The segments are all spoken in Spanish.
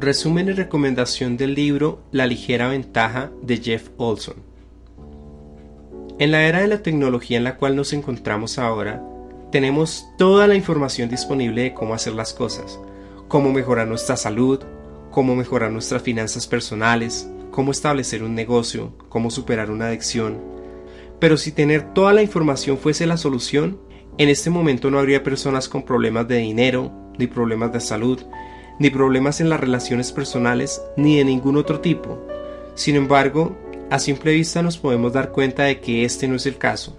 Resumen y recomendación del libro La ligera ventaja de Jeff Olson. En la era de la tecnología en la cual nos encontramos ahora, tenemos toda la información disponible de cómo hacer las cosas, cómo mejorar nuestra salud, cómo mejorar nuestras finanzas personales, cómo establecer un negocio, cómo superar una adicción. Pero si tener toda la información fuese la solución, en este momento no habría personas con problemas de dinero, ni problemas de salud, ni problemas en las relaciones personales, ni de ningún otro tipo. Sin embargo, a simple vista nos podemos dar cuenta de que este no es el caso.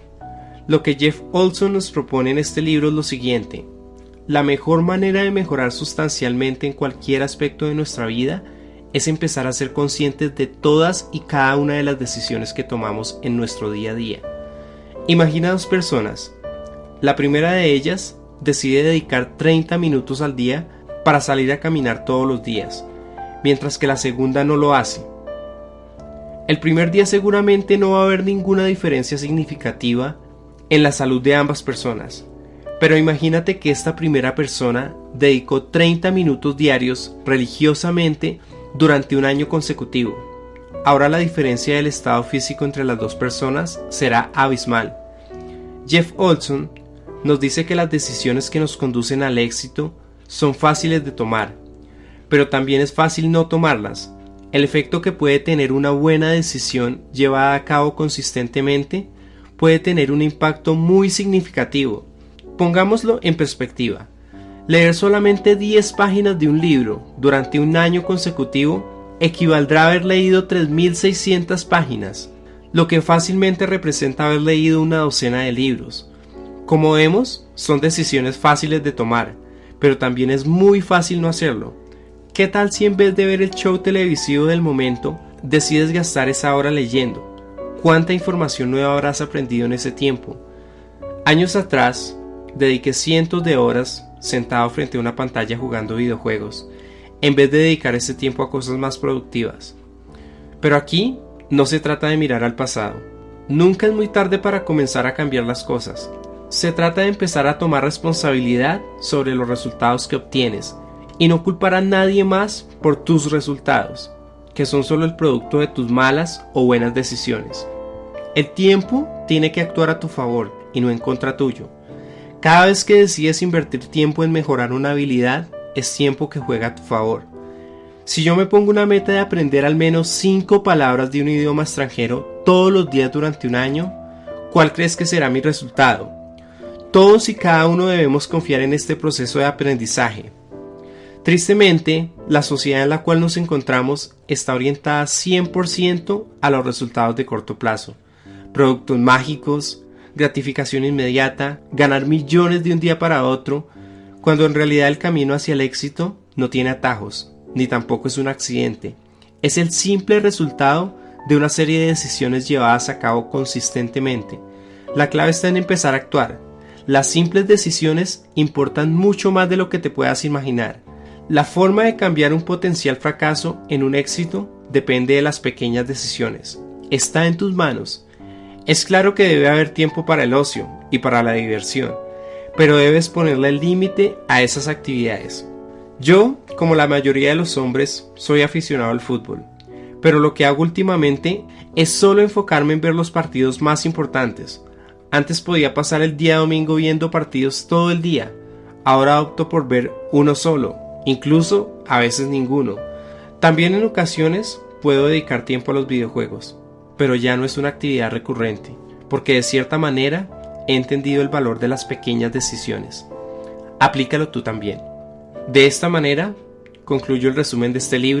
Lo que Jeff Olson nos propone en este libro es lo siguiente. La mejor manera de mejorar sustancialmente en cualquier aspecto de nuestra vida es empezar a ser conscientes de todas y cada una de las decisiones que tomamos en nuestro día a día. Imagina dos personas. La primera de ellas decide dedicar 30 minutos al día para salir a caminar todos los días, mientras que la segunda no lo hace. El primer día seguramente no va a haber ninguna diferencia significativa en la salud de ambas personas, pero imagínate que esta primera persona dedicó 30 minutos diarios religiosamente durante un año consecutivo. Ahora la diferencia del estado físico entre las dos personas será abismal. Jeff Olson nos dice que las decisiones que nos conducen al éxito son fáciles de tomar, pero también es fácil no tomarlas. El efecto que puede tener una buena decisión llevada a cabo consistentemente puede tener un impacto muy significativo. Pongámoslo en perspectiva. Leer solamente 10 páginas de un libro durante un año consecutivo equivaldrá a haber leído 3.600 páginas, lo que fácilmente representa haber leído una docena de libros. Como vemos, son decisiones fáciles de tomar, pero también es muy fácil no hacerlo. ¿Qué tal si en vez de ver el show televisivo del momento, decides gastar esa hora leyendo? ¿Cuánta información nueva habrás aprendido en ese tiempo? Años atrás, dediqué cientos de horas sentado frente a una pantalla jugando videojuegos, en vez de dedicar ese tiempo a cosas más productivas. Pero aquí no se trata de mirar al pasado. Nunca es muy tarde para comenzar a cambiar las cosas. Se trata de empezar a tomar responsabilidad sobre los resultados que obtienes y no culpar a nadie más por tus resultados, que son solo el producto de tus malas o buenas decisiones. El tiempo tiene que actuar a tu favor y no en contra tuyo. Cada vez que decides invertir tiempo en mejorar una habilidad, es tiempo que juega a tu favor. Si yo me pongo una meta de aprender al menos 5 palabras de un idioma extranjero todos los días durante un año, ¿cuál crees que será mi resultado? Todos y cada uno debemos confiar en este proceso de aprendizaje. Tristemente, la sociedad en la cual nos encontramos está orientada 100% a los resultados de corto plazo. Productos mágicos, gratificación inmediata, ganar millones de un día para otro, cuando en realidad el camino hacia el éxito no tiene atajos, ni tampoco es un accidente. Es el simple resultado de una serie de decisiones llevadas a cabo consistentemente. La clave está en empezar a actuar, las simples decisiones importan mucho más de lo que te puedas imaginar. La forma de cambiar un potencial fracaso en un éxito depende de las pequeñas decisiones. Está en tus manos. Es claro que debe haber tiempo para el ocio y para la diversión, pero debes ponerle el límite a esas actividades. Yo, como la mayoría de los hombres, soy aficionado al fútbol, pero lo que hago últimamente es solo enfocarme en ver los partidos más importantes, antes podía pasar el día domingo viendo partidos todo el día. Ahora opto por ver uno solo, incluso a veces ninguno. También en ocasiones puedo dedicar tiempo a los videojuegos, pero ya no es una actividad recurrente, porque de cierta manera he entendido el valor de las pequeñas decisiones. Aplícalo tú también. De esta manera, concluyo el resumen de este libro